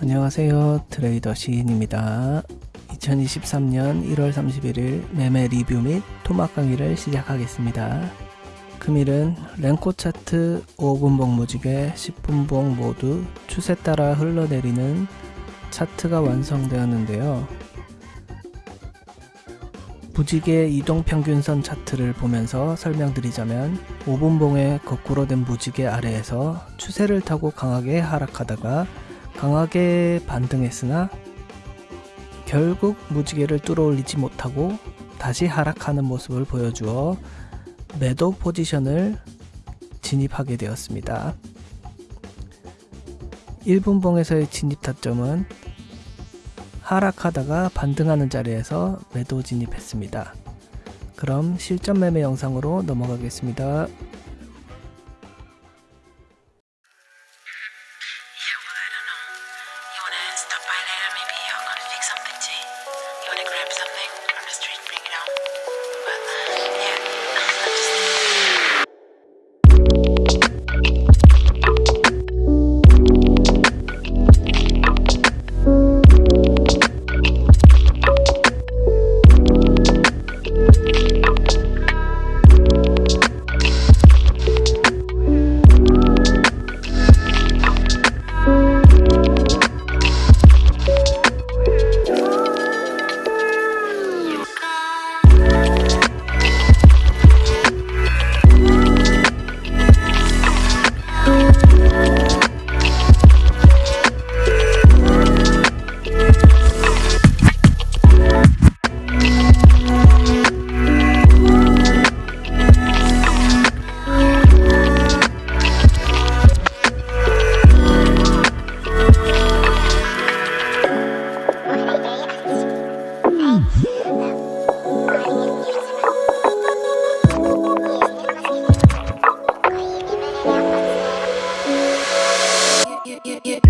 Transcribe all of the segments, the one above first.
안녕하세요. 트레이더 시인입니다. 2023년 1월 31일 매매 리뷰 및 토막 강의를 시작하겠습니다. 금일은 랭코 차트 5분봉 무지개 10분봉 모두 추세 따라 흘러내리는 차트가 완성되었는데요. 무지개 이동평균선 차트를 보면서 설명드리자면 5분봉의 거꾸로 된 무지개 아래에서 추세를 타고 강하게 하락하다가 강하게 반등했으나 결국 무지개를 뚫어올리지 못하고 다시 하락하는 모습을 보여주어 매도 포지션을 진입하게 되었습니다. 1분봉에서의 진입 타점은 하락하다가 반등하는 자리에서 매도 진입했습니다. 그럼 실전 매매 영상으로 넘어가겠습니다. Grab something from the street, them.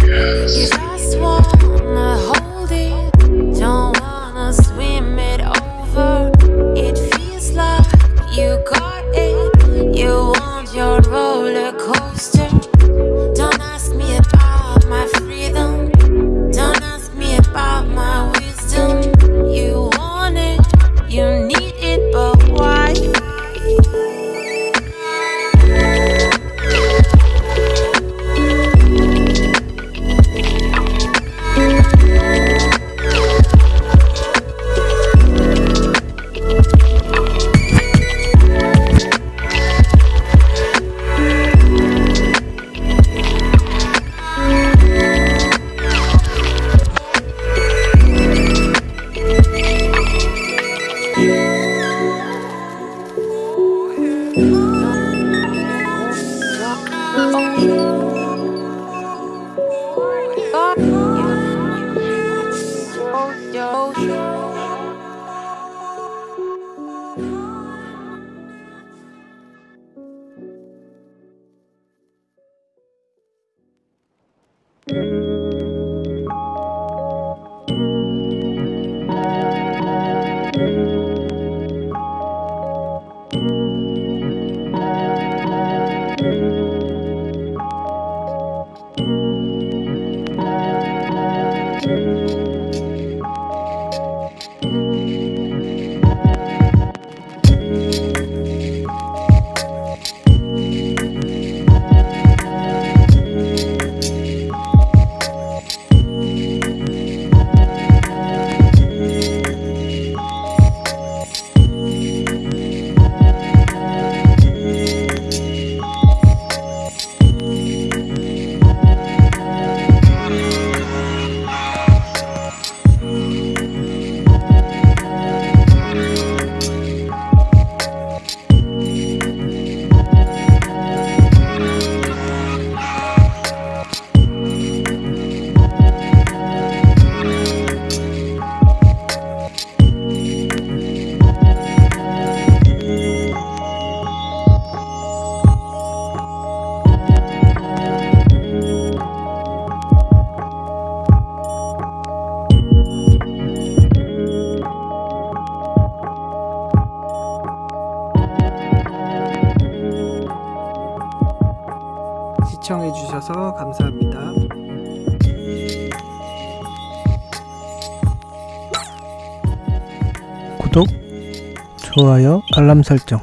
Yes. 시청해 주셔서 감사합니다. 구독, 좋아요, 알람 설정